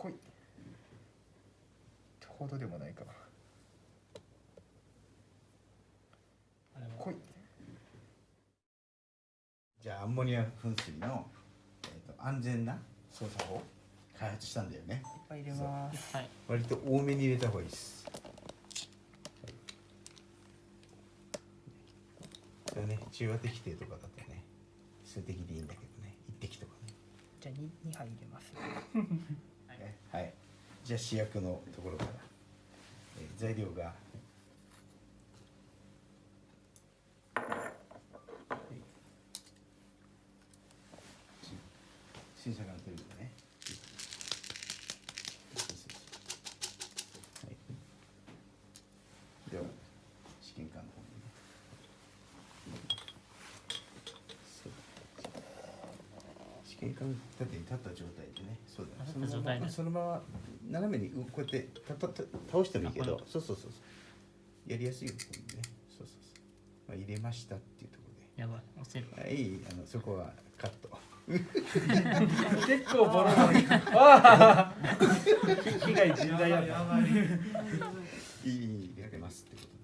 濃い。ほどでもないか。あれは。濃い。じゃあアンモニア噴水の、えー、と安全な操作法開発したんだよね。いっぱい入れます。はい。割と多めに入れた方がいいです、はい、それね中和滴定とかだとね数滴でいいんだけどね。一滴とかね。じゃあ 2, 2杯入れます。ね はい。じゃあ主役のところから、えー材料が。はい。し新作が出るんだねはいでは試験管の方にねそう試験管立てに立った状態でね。そうだね立った状態で。そのまま斜めにこうやってたたた倒してもいいけど。そうそうそうそう。やりやすいようにね。そうそうそう、まあ、入れましたっていうところやばい。押せるではい。あのそこはカット。結構ボロボロ。ああ被害甚大だったいいいい入れますってこと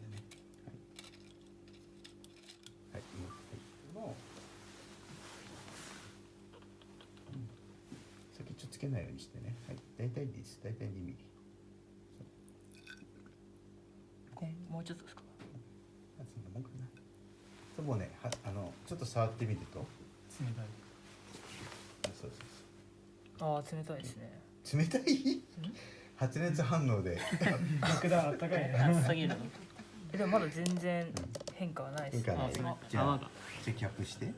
けないようにしてね。はい。大体でいいです。大体2ミリ。えもうちょっとですか？あそんなもんかな。ともうねはあのちょっと触ってみると。冷たい。あそうそう。ああ冷たいですね。そう冷たい？発熱反応で。爆弾あったかいね。熱すぎる。のえでもまだ全然変化はないです変化はない。じゃあじゃあキャップして、うん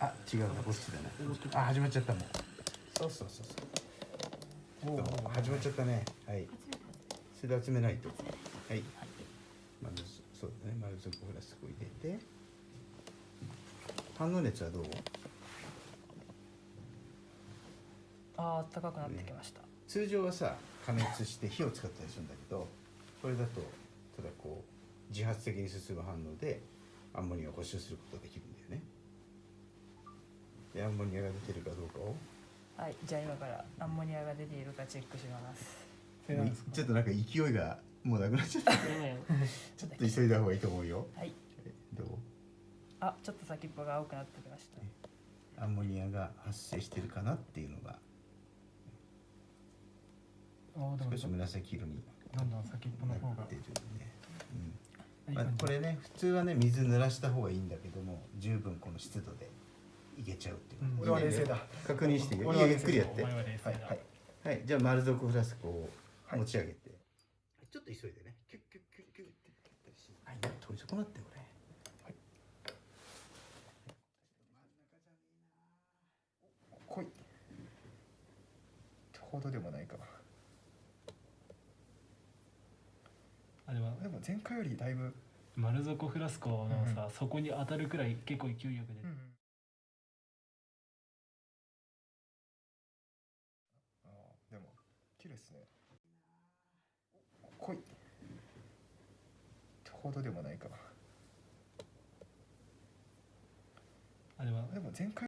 あ違うなこっちだね。あ始まっちゃったもん。そうそうそうそう。おう。始まっちゃったね。はい。それで集めないとはい。丸ずそうだね。丸底フラスコ入れて。反応熱はどう？あああったかくなってきました、通常はさ加熱して火を使ったりするんだけどこれだとただこう自発的に進む反応でアンモニアを補修することができるんだよねでアンモニアが出てるかどうかを。はいじゃあ今からアンモニアが出ているかチェックします。ちょっとなんか勢いがもうなくなっちゃった。ちょっと急いだ方がいいと思うよ。はい。えどう？あちょっと先っぽが青くなってきました。アンモニアが発生してるかなっていうのが。少し紫色にどんどん先っぽの方がなってるね、うん。まあ、これね普通はね水濡らした方がいいんだけども十分この湿度でいけちゃうっていう、うん。俺は冷静だ。確認して。ゆっくりやって。おはい前はい。はい。じゃあ丸底フラスコをはい。持ち上げて、ちょっと急いでね。キュッキュッキュッキュッってはい。取り損なってこれ濃いほどでもないか。あれはでも前回よりだいぶ。丸底フラスコのさ、そこに当たるくらい結構勢いよく出て、あ綺麗ですね。濃い。ほどでもないか。あれはでも前回